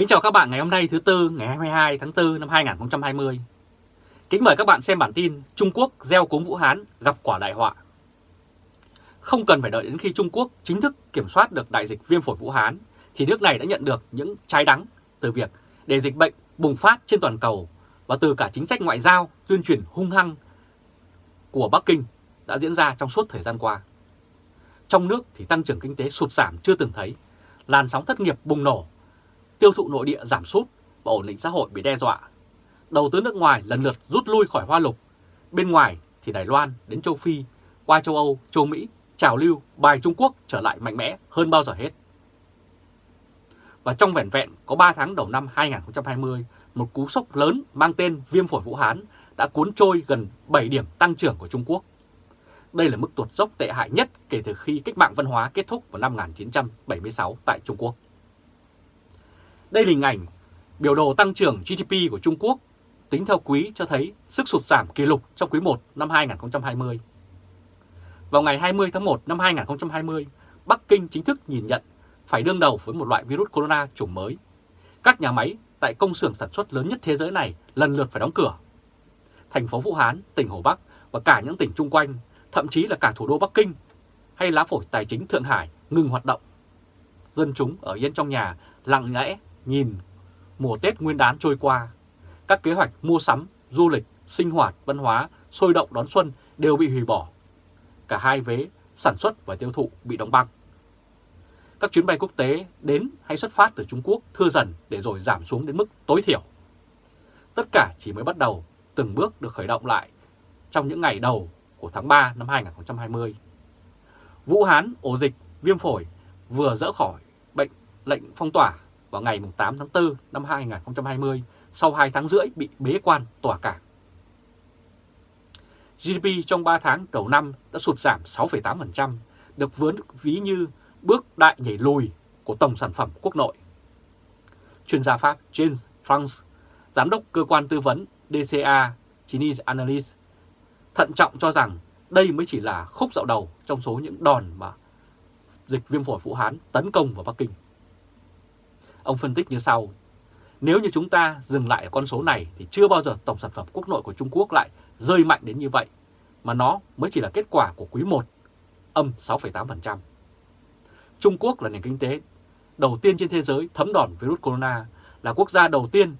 Kính chào các bạn ngày hôm nay thứ Tư ngày 22 tháng 4 năm 2020. Kính mời các bạn xem bản tin Trung Quốc gieo cúng Vũ Hán gặp quả đại họa. Không cần phải đợi đến khi Trung Quốc chính thức kiểm soát được đại dịch viêm phổi Vũ Hán thì nước này đã nhận được những trái đắng từ việc để dịch bệnh bùng phát trên toàn cầu và từ cả chính sách ngoại giao tuyên truyền hung hăng của Bắc Kinh đã diễn ra trong suốt thời gian qua. Trong nước thì tăng trưởng kinh tế sụt giảm chưa từng thấy, làn sóng thất nghiệp bùng nổ, tiêu thụ nội địa giảm sút và ổn định xã hội bị đe dọa. Đầu tư nước ngoài lần lượt rút lui khỏi hoa lục, bên ngoài thì Đài Loan đến châu Phi, qua châu Âu, châu Mỹ, trào lưu bài Trung Quốc trở lại mạnh mẽ hơn bao giờ hết. Và trong vẻn vẹn có 3 tháng đầu năm 2020, một cú sốc lớn mang tên viêm phổi Vũ Hán đã cuốn trôi gần 7 điểm tăng trưởng của Trung Quốc. Đây là mức tuột dốc tệ hại nhất kể từ khi cách mạng văn hóa kết thúc vào năm 1976 tại Trung Quốc. Đây là hình ảnh biểu đồ tăng trưởng GDP của Trung Quốc tính theo quý cho thấy sức sụt giảm kỷ lục trong quý 1 năm 2020. Vào ngày 20 tháng 1 năm 2020, Bắc Kinh chính thức nhìn nhận phải đương đầu với một loại virus corona chủng mới. Các nhà máy tại công xưởng sản xuất lớn nhất thế giới này lần lượt phải đóng cửa. Thành phố Vũ Hán, tỉnh Hồ Bắc và cả những tỉnh chung quanh, thậm chí là cả thủ đô Bắc Kinh hay lá phổi tài chính Thượng Hải ngừng hoạt động. Dân chúng ở yên trong nhà lặng lẽ nhìn mùa Tết Nguyên đán trôi qua. Các kế hoạch mua sắm, du lịch, sinh hoạt, văn hóa, sôi động đón xuân đều bị hủy bỏ. Cả hai vế sản xuất và tiêu thụ bị đóng băng. Các chuyến bay quốc tế đến hay xuất phát từ Trung Quốc thưa dần để rồi giảm xuống đến mức tối thiểu. Tất cả chỉ mới bắt đầu từng bước được khởi động lại trong những ngày đầu của tháng 3 năm 2020. Vũ Hán, ổ dịch, viêm phổi vừa dỡ khỏi bệnh lệnh phong tỏa vào ngày 8 tháng 4 năm 2020 sau 2 tháng rưỡi bị bế quan tỏa cảng. GDP trong 3 tháng đầu năm đã sụt giảm 6,8%, được vướng ví như bước đại nhảy lùi của tổng sản phẩm quốc nội. Chuyên gia Pháp James France, giám đốc cơ quan tư vấn DCA Chinese Analyst, thận trọng cho rằng đây mới chỉ là khúc dạo đầu trong số những đòn mà dịch viêm phổi Vũ Hán tấn công vào Bắc Kinh. Ông phân tích như sau, nếu như chúng ta dừng lại ở con số này thì chưa bao giờ tổng sản phẩm quốc nội của Trung Quốc lại rơi mạnh đến như vậy, mà nó mới chỉ là kết quả của quý 1, âm 6,8%. Trung Quốc là nền kinh tế đầu tiên trên thế giới thấm đòn virus corona, là quốc gia đầu tiên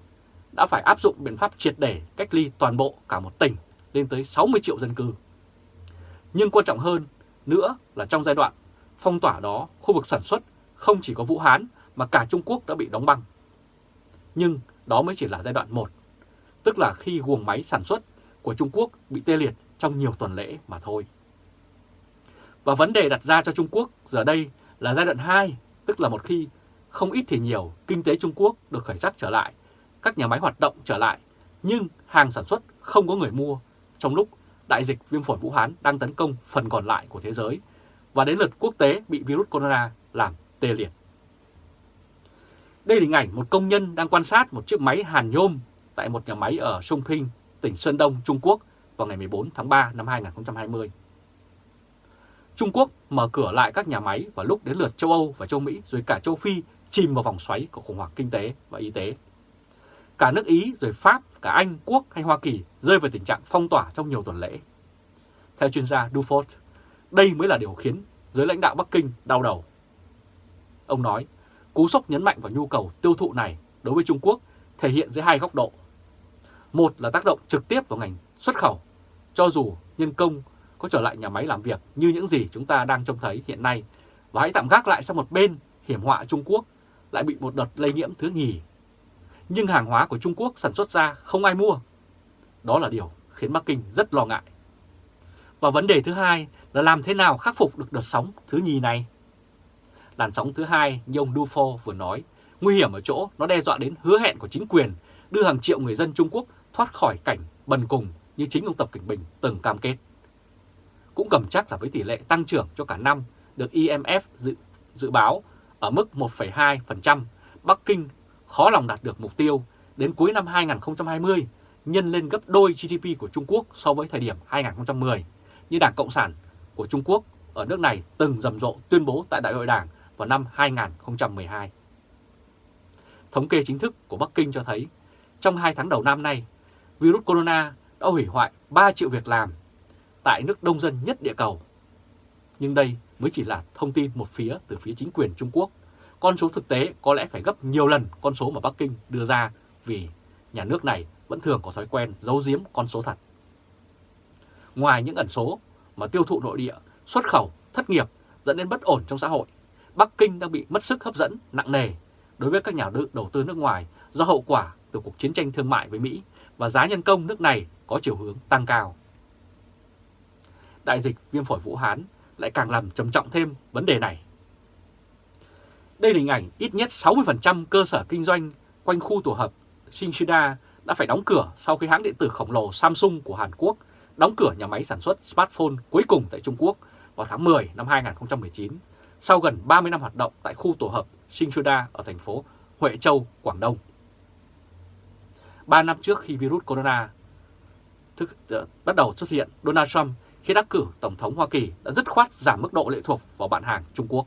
đã phải áp dụng biện pháp triệt để cách ly toàn bộ cả một tỉnh lên tới 60 triệu dân cư. Nhưng quan trọng hơn nữa là trong giai đoạn phong tỏa đó, khu vực sản xuất không chỉ có Vũ Hán mà cả Trung Quốc đã bị đóng băng. Nhưng đó mới chỉ là giai đoạn 1, tức là khi guồng máy sản xuất của Trung Quốc bị tê liệt trong nhiều tuần lễ mà thôi. Và vấn đề đặt ra cho Trung Quốc giờ đây là giai đoạn 2, tức là một khi không ít thì nhiều, kinh tế Trung Quốc được khởi sắc trở lại, các nhà máy hoạt động trở lại, nhưng hàng sản xuất không có người mua, trong lúc đại dịch viêm phổi Vũ Hán đang tấn công phần còn lại của thế giới, và đến lượt quốc tế bị virus corona làm tê liệt. Đây là hình ảnh một công nhân đang quan sát một chiếc máy hàn nhôm tại một nhà máy ở Sông Pinh, tỉnh Sơn Đông, Trung Quốc vào ngày 14 tháng 3 năm 2020. Trung Quốc mở cửa lại các nhà máy vào lúc đến lượt châu Âu và châu Mỹ rồi cả châu Phi chìm vào vòng xoáy của khủng hoảng kinh tế và y tế. Cả nước Ý rồi Pháp, cả Anh, Quốc hay Hoa Kỳ rơi vào tình trạng phong tỏa trong nhiều tuần lễ. Theo chuyên gia Dufort, đây mới là điều khiến giới lãnh đạo Bắc Kinh đau đầu. Ông nói, cú sốc nhấn mạnh vào nhu cầu tiêu thụ này đối với Trung Quốc thể hiện dưới hai góc độ. Một là tác động trực tiếp vào ngành xuất khẩu, cho dù nhân công có trở lại nhà máy làm việc như những gì chúng ta đang trông thấy hiện nay, và hãy tạm gác lại sang một bên hiểm họa Trung Quốc lại bị một đợt lây nhiễm thứ nhì. Nhưng hàng hóa của Trung Quốc sản xuất ra không ai mua. Đó là điều khiến Bắc Kinh rất lo ngại. Và vấn đề thứ hai là làm thế nào khắc phục được đợt sóng thứ nhì này? Làn sóng thứ hai như ông Dufo vừa nói, nguy hiểm ở chỗ nó đe dọa đến hứa hẹn của chính quyền đưa hàng triệu người dân Trung Quốc thoát khỏi cảnh bần cùng như chính ông Tập Cảnh Bình từng cam kết. Cũng cầm chắc là với tỷ lệ tăng trưởng cho cả năm được IMF dự, dự báo ở mức 1,2%, Bắc Kinh khó lòng đạt được mục tiêu đến cuối năm 2020 nhân lên gấp đôi GDP của Trung Quốc so với thời điểm 2010 như Đảng Cộng sản của Trung Quốc ở nước này từng rầm rộ tuyên bố tại Đại hội Đảng vào năm 2012. Thống kê chính thức của Bắc Kinh cho thấy, trong 2 tháng đầu năm nay, virus corona đã hủy hoại 3 triệu việc làm tại nước đông dân nhất địa cầu. Nhưng đây mới chỉ là thông tin một phía từ phía chính quyền Trung Quốc. Con số thực tế có lẽ phải gấp nhiều lần con số mà Bắc Kinh đưa ra vì nhà nước này vẫn thường có thói quen giấu giếm con số thật. Ngoài những ẩn số mà tiêu thụ nội địa, xuất khẩu, thất nghiệp dẫn đến bất ổn trong xã hội, Bắc Kinh đang bị mất sức hấp dẫn nặng nề đối với các nhà đầu tư nước ngoài do hậu quả từ cuộc chiến tranh thương mại với Mỹ và giá nhân công nước này có chiều hướng tăng cao. Đại dịch viêm phổi Vũ Hán lại càng làm trầm trọng thêm vấn đề này. Đây là hình ảnh ít nhất 60% cơ sở kinh doanh quanh khu tổ hợp Shinshida đã phải đóng cửa sau khi hãng điện tử khổng lồ Samsung của Hàn Quốc đóng cửa nhà máy sản xuất smartphone cuối cùng tại Trung Quốc vào tháng 10 năm 2019, sau gần 30 năm hoạt động tại khu tổ hợp Shinshida ở thành phố Huệ Châu, Quảng Đông. 3 năm trước khi virus corona thức, uh, bắt đầu xuất hiện, Donald Trump khi đắc cử Tổng thống Hoa Kỳ đã dứt khoát giảm mức độ lệ thuộc vào bạn hàng Trung Quốc.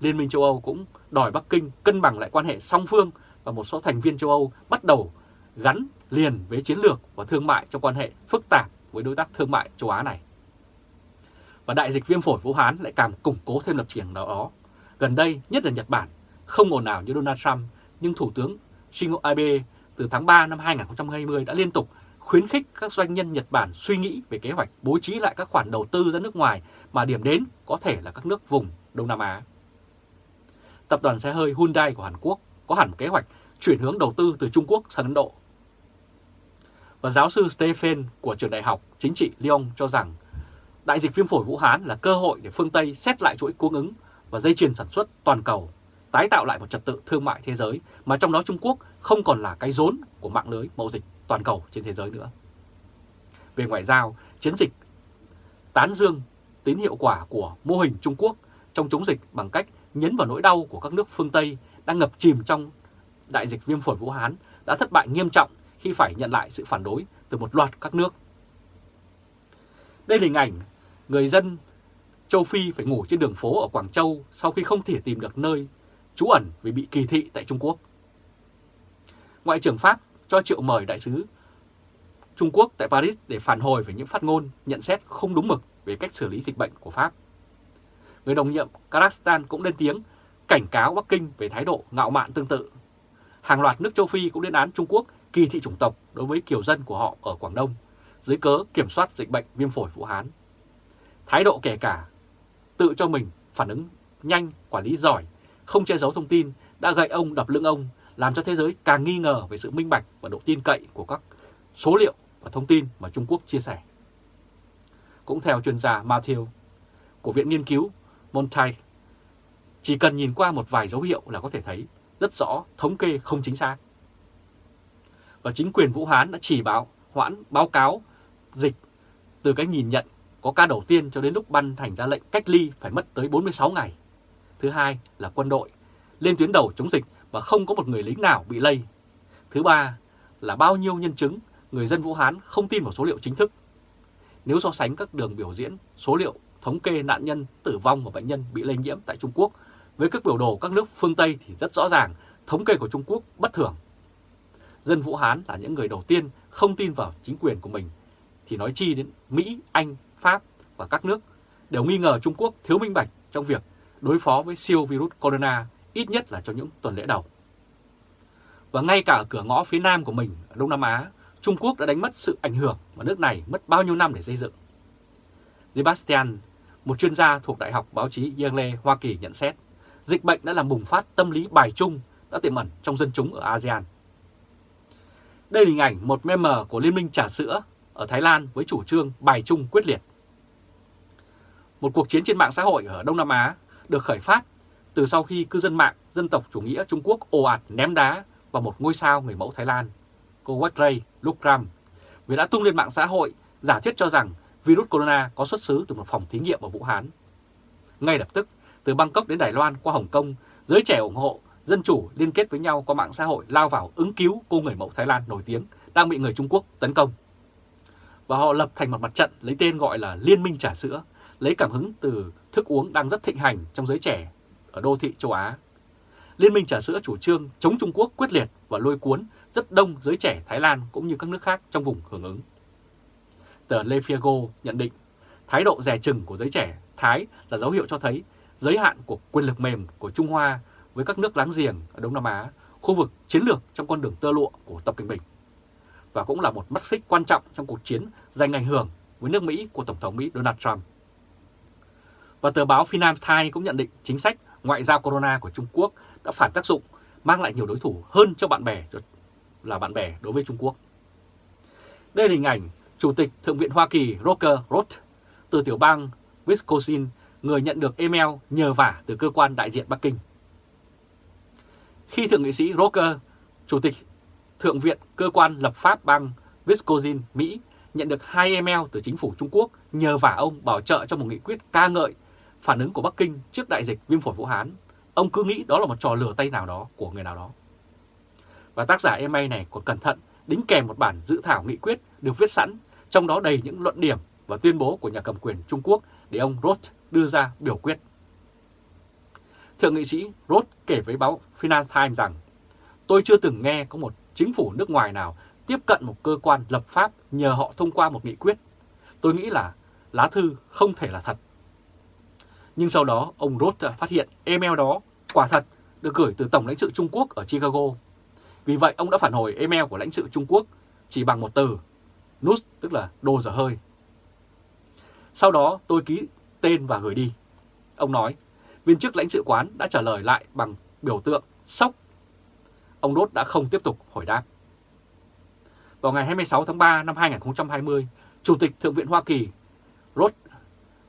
Liên minh châu Âu cũng đòi Bắc Kinh cân bằng lại quan hệ song phương và một số thành viên châu Âu bắt đầu gắn liền với chiến lược và thương mại trong quan hệ phức tạp với đối tác thương mại châu Á này. Và đại dịch viêm phổi Vũ Hán lại càng củng cố thêm lập trường đó. Gần đây, nhất là Nhật Bản, không ồn ào như Donald Trump, nhưng Thủ tướng Shinzo Abe từ tháng 3 năm 2020 đã liên tục khuyến khích các doanh nhân Nhật Bản suy nghĩ về kế hoạch bố trí lại các khoản đầu tư ra nước ngoài mà điểm đến có thể là các nước vùng Đông Nam Á. Tập đoàn xe hơi Hyundai của Hàn Quốc có hẳn kế hoạch chuyển hướng đầu tư từ Trung Quốc sang Ấn Độ. Và giáo sư Stephen của trường đại học chính trị Lyon cho rằng đại dịch viêm phổi Vũ Hán là cơ hội để phương Tây xét lại chuỗi cung ứng và dây chuyền sản xuất toàn cầu, tái tạo lại một trật tự thương mại thế giới mà trong đó Trung Quốc không còn là cái rốn của mạng lưới mậu dịch toàn cầu trên thế giới nữa. Về ngoại giao, chiến dịch tán dương tín hiệu quả của mô hình Trung Quốc trong chống dịch bằng cách nhấn vào nỗi đau của các nước phương Tây đang ngập chìm trong đại dịch viêm phổi Vũ Hán đã thất bại nghiêm trọng khi phải nhận lại sự phản đối từ một loạt các nước. Đây là hình ảnh người dân châu Phi phải ngủ trên đường phố ở Quảng Châu sau khi không thể tìm được nơi trú ẩn vì bị kỳ thị tại Trung Quốc. Ngoại trưởng Pháp cho triệu mời đại sứ Trung Quốc tại Paris để phản hồi về những phát ngôn, nhận xét không đúng mực về cách xử lý dịch bệnh của Pháp. Người đồng nhiệm Kazakhstan cũng lên tiếng cảnh cáo Bắc Kinh về thái độ ngạo mạn tương tự. Hàng loạt nước châu Phi cũng lên án Trung Quốc kỳ thị chủng tộc đối với kiều dân của họ ở Quảng Đông dưới cớ kiểm soát dịch bệnh viêm phổi Vũ Hán. Thái độ kể cả tự cho mình phản ứng nhanh, quản lý giỏi, không che giấu thông tin đã gậy ông đập lưng ông, làm cho thế giới càng nghi ngờ về sự minh bạch và độ tin cậy của các số liệu và thông tin mà Trung Quốc chia sẻ. Cũng theo chuyên gia Matthew của Viện Nghiên cứu Montaigne, chỉ cần nhìn qua một vài dấu hiệu là có thể thấy rất rõ thống kê không chính xác. Và chính quyền Vũ Hán đã chỉ báo hoãn báo cáo dịch từ cái nhìn nhận có ca đầu tiên cho đến lúc ban thành ra lệnh cách ly phải mất tới 46 ngày. Thứ hai là quân đội lên tuyến đầu chống dịch và không có một người lính nào bị lây. Thứ ba là bao nhiêu nhân chứng người dân Vũ Hán không tin vào số liệu chính thức. Nếu so sánh các đường biểu diễn, số liệu thống kê nạn nhân tử vong và bệnh nhân bị lây nhiễm tại Trung Quốc với các biểu đồ các nước phương Tây thì rất rõ ràng, thống kê của Trung Quốc bất thường. Dân Vũ Hán là những người đầu tiên không tin vào chính quyền của mình thì nói chi đến Mỹ, Anh, Pháp và các nước đều nghi ngờ Trung Quốc thiếu minh bạch trong việc đối phó với siêu virus corona ít nhất là trong những tuần lễ đầu. Và ngay cả ở cửa ngõ phía nam của mình ở Đông Nam Á, Trung Quốc đã đánh mất sự ảnh hưởng mà nước này mất bao nhiêu năm để xây dựng. Sebastian, một chuyên gia thuộc Đại học Báo chí Yale, Hoa Kỳ nhận xét, dịch bệnh đã làm bùng phát tâm lý bài chung đã tiềm ẩn trong dân chúng ở ASEAN. Đây là hình ảnh một meme của Liên minh trà sữa ở Thái Lan với chủ trương bài chung quyết liệt. Một cuộc chiến trên mạng xã hội ở Đông Nam Á được khởi phát từ sau khi cư dân mạng dân tộc chủ nghĩa Trung Quốc ồ ạt ném đá vào một ngôi sao người mẫu Thái Lan, cô Watray Lukram, vì đã tung lên mạng xã hội giả thuyết cho rằng virus corona có xuất xứ từ một phòng thí nghiệm ở Vũ Hán. Ngay lập tức, từ Bangkok đến Đài Loan qua Hồng Kông, giới trẻ ủng hộ, dân chủ liên kết với nhau qua mạng xã hội lao vào ứng cứu cô người mẫu Thái Lan nổi tiếng đang bị người Trung Quốc tấn công. Và họ lập thành một mặt trận lấy tên gọi là Liên minh trà sữa, lấy cảm hứng từ thức uống đang rất thịnh hành trong giới trẻ ở đô thị châu Á. Liên minh trà sữa chủ trương chống Trung Quốc quyết liệt và lôi cuốn rất đông giới trẻ Thái Lan cũng như các nước khác trong vùng hưởng ứng. Tờ Le Figaro nhận định thái độ rẻ chừng của giới trẻ Thái là dấu hiệu cho thấy giới hạn của quyền lực mềm của Trung Hoa với các nước láng giềng ở Đông Nam Á, khu vực chiến lược trong con đường tơ lụa của Tập Cận Bình. Và cũng là một mắt xích quan trọng trong cuộc chiến giành ảnh hưởng với nước Mỹ của Tổng thống Mỹ Donald Trump. Và tờ báo Financial Times cũng nhận định chính sách ngoại giao corona của Trung Quốc đã phản tác dụng, mang lại nhiều đối thủ hơn cho bạn bè là bạn bè đối với Trung Quốc. Đây là hình ảnh Chủ tịch Thượng viện Hoa Kỳ Roger Roth từ tiểu bang Wisconsin, người nhận được email nhờ vả từ cơ quan đại diện Bắc Kinh. Khi Thượng nghị sĩ Roger, Chủ tịch Thượng viện Cơ quan lập pháp bang Wisconsin, Mỹ, nhận được hai email từ chính phủ Trung Quốc nhờ vả ông bảo trợ cho một nghị quyết ca ngợi phản ứng của Bắc Kinh trước đại dịch viêm phổi Vũ Hán. Ông cứ nghĩ đó là một trò lừa tay nào đó của người nào đó. Và tác giả email này còn cẩn thận đính kèm một bản dự thảo nghị quyết được viết sẵn, trong đó đầy những luận điểm và tuyên bố của nhà cầm quyền Trung Quốc để ông Roth đưa ra biểu quyết. Thượng nghị sĩ Roth kể với báo Financial Times rằng Tôi chưa từng nghe có một chính phủ nước ngoài nào tiếp cận một cơ quan lập pháp nhờ họ thông qua một nghị quyết. Tôi nghĩ là lá thư không thể là thật. Nhưng sau đó ông Roth phát hiện email đó quả thật được gửi từ Tổng lãnh sự Trung Quốc ở Chicago. Vì vậy ông đã phản hồi email của lãnh sự Trung Quốc chỉ bằng một từ, nút tức là đồ dở hơi. Sau đó tôi ký tên và gửi đi. Ông nói, viên chức lãnh sự quán đã trả lời lại bằng biểu tượng sốc. Ông Đốt đã không tiếp tục hồi đáp. Vào ngày 26 tháng 3 năm 2020, Chủ tịch Thượng viện Hoa Kỳ Rod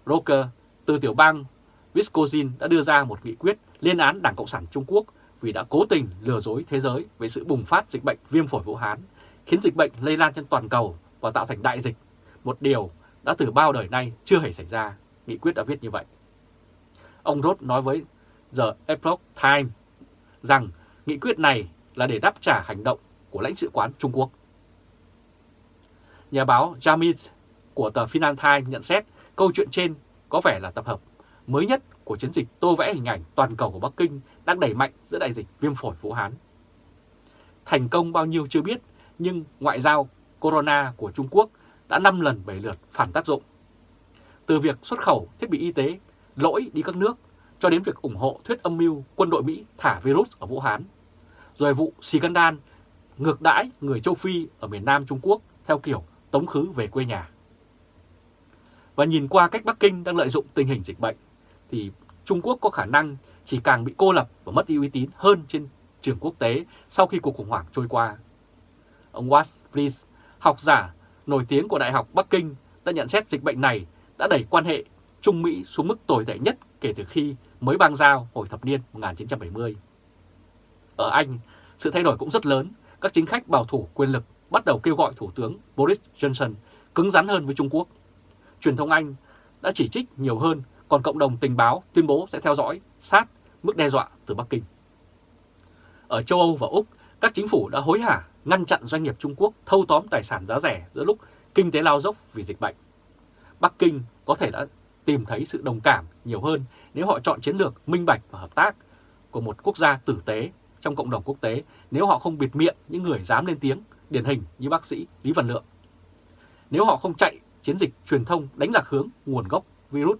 Roker từ tiểu bang Wisconsin đã đưa ra một nghị quyết liên án Đảng Cộng sản Trung Quốc vì đã cố tình lừa dối thế giới về sự bùng phát dịch bệnh viêm phổi Vũ Hán, khiến dịch bệnh lây lan trên toàn cầu và tạo thành đại dịch, một điều đã từ bao đời nay chưa hề xảy ra, nghị quyết đã viết như vậy. Ông Roth nói với The Epoch Times rằng nghị quyết này là để đáp trả hành động của lãnh sự quán Trung Quốc. Nhà báo Jamit của tờ Financial Times nhận xét câu chuyện trên có vẻ là tập hợp mới nhất của chiến dịch tô vẽ hình ảnh toàn cầu của Bắc Kinh đang đẩy mạnh giữa đại dịch viêm phổi Vũ Hán. Thành công bao nhiêu chưa biết, nhưng ngoại giao corona của Trung Quốc đã 5 lần 7 lượt phản tác dụng. Từ việc xuất khẩu thiết bị y tế lỗi đi các nước cho đến việc ủng hộ thuyết âm mưu quân đội Mỹ thả virus ở Vũ Hán, rồi vụ scandal ngược đãi người châu Phi ở miền Nam Trung Quốc theo kiểu tống khứ về quê nhà. Và nhìn qua cách Bắc Kinh đang lợi dụng tình hình dịch bệnh, thì Trung Quốc có khả năng chỉ càng bị cô lập và mất đi uy tín hơn trên trường quốc tế sau khi cuộc khủng hoảng trôi qua. Ông Watt Fries, học giả nổi tiếng của Đại học Bắc Kinh đã nhận xét dịch bệnh này đã đẩy quan hệ Trung Mỹ xuống mức tồi tệ nhất kể từ khi mới bang giao hồi thập niên 1970. Ở Anh, sự thay đổi cũng rất lớn, các chính khách bảo thủ quyền lực bắt đầu kêu gọi Thủ tướng Boris Johnson cứng rắn hơn với Trung Quốc. Truyền thông Anh đã chỉ trích nhiều hơn, còn cộng đồng tình báo tuyên bố sẽ theo dõi sát mức đe dọa từ Bắc Kinh. Ở châu Âu và Úc, các chính phủ đã hối hả ngăn chặn doanh nghiệp Trung Quốc thâu tóm tài sản giá rẻ giữa lúc kinh tế lao dốc vì dịch bệnh. Bắc Kinh có thể đã tìm thấy sự đồng cảm nhiều hơn nếu họ chọn chiến lược minh bạch và hợp tác của một quốc gia tử tế trong cộng đồng quốc tế nếu họ không bịt miệng những người dám lên tiếng, điển hình như bác sĩ Lý Văn Lượng. Nếu họ không chạy chiến dịch truyền thông đánh lạc hướng nguồn gốc virus,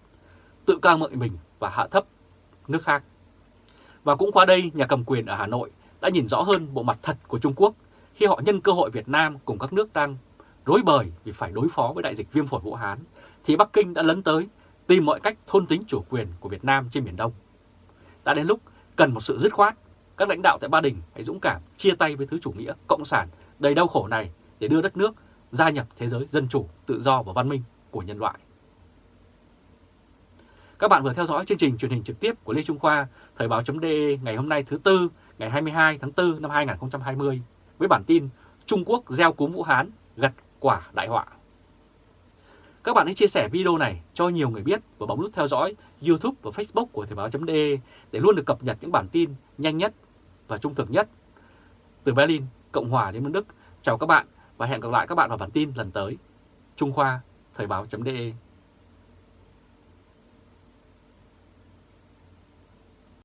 tự ca ngợi mình và hạ thấp nước khác. Và cũng qua đây, nhà cầm quyền ở Hà Nội đã nhìn rõ hơn bộ mặt thật của Trung Quốc khi họ nhân cơ hội Việt Nam cùng các nước đang rối bời vì phải đối phó với đại dịch viêm phổi Vũ Hán, thì Bắc Kinh đã lấn tới tìm mọi cách thôn tính chủ quyền của Việt Nam trên Biển Đông. Đã đến lúc cần một sự dứt khoát, các lãnh đạo tại Ba Đình hãy dũng cảm chia tay với thứ chủ nghĩa cộng sản đầy đau khổ này để đưa đất nước gia nhập thế giới dân chủ, tự do và văn minh của nhân loại. Các bạn vừa theo dõi chương trình truyền hình trực tiếp của Lê Trung Khoa, Thời báo.de ngày hôm nay thứ Tư, ngày 22 tháng 4 năm 2020 với bản tin Trung Quốc gieo cúm Vũ Hán gặt quả đại họa. Các bạn hãy chia sẻ video này cho nhiều người biết và bấm nút theo dõi YouTube và Facebook của Thời báo.de để luôn được cập nhật những bản tin nhanh nhất và trung thực nhất. Từ Berlin, Cộng hòa đến Đức, chào các bạn và hẹn gặp lại các bạn vào bản tin lần tới. Trung Khoa, Thời báo.de